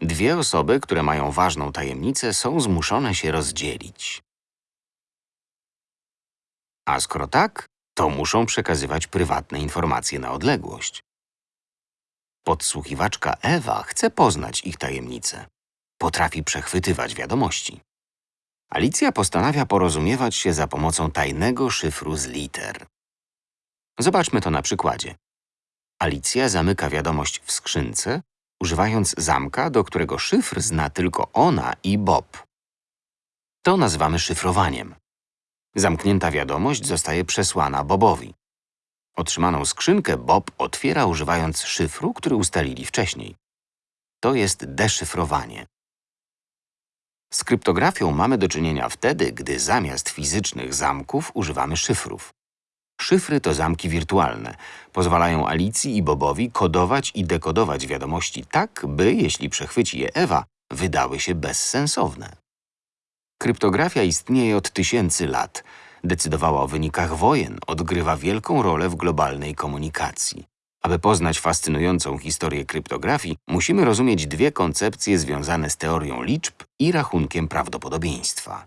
dwie osoby, które mają ważną tajemnicę, są zmuszone się rozdzielić. A skoro tak, to muszą przekazywać prywatne informacje na odległość. Podsłuchiwaczka Ewa chce poznać ich tajemnicę. Potrafi przechwytywać wiadomości. Alicja postanawia porozumiewać się za pomocą tajnego szyfru z liter. Zobaczmy to na przykładzie. Alicja zamyka wiadomość w skrzynce, używając zamka, do którego szyfr zna tylko ona i Bob. To nazywamy szyfrowaniem. Zamknięta wiadomość zostaje przesłana Bobowi. Otrzymaną skrzynkę Bob otwiera używając szyfru, który ustalili wcześniej. To jest deszyfrowanie. Z kryptografią mamy do czynienia wtedy, gdy zamiast fizycznych zamków używamy szyfrów. Szyfry to zamki wirtualne. Pozwalają Alicji i Bobowi kodować i dekodować wiadomości tak, by, jeśli przechwyci je Ewa, wydały się bezsensowne. Kryptografia istnieje od tysięcy lat. Decydowała o wynikach wojen, odgrywa wielką rolę w globalnej komunikacji. Aby poznać fascynującą historię kryptografii, musimy rozumieć dwie koncepcje związane z teorią liczb i rachunkiem prawdopodobieństwa.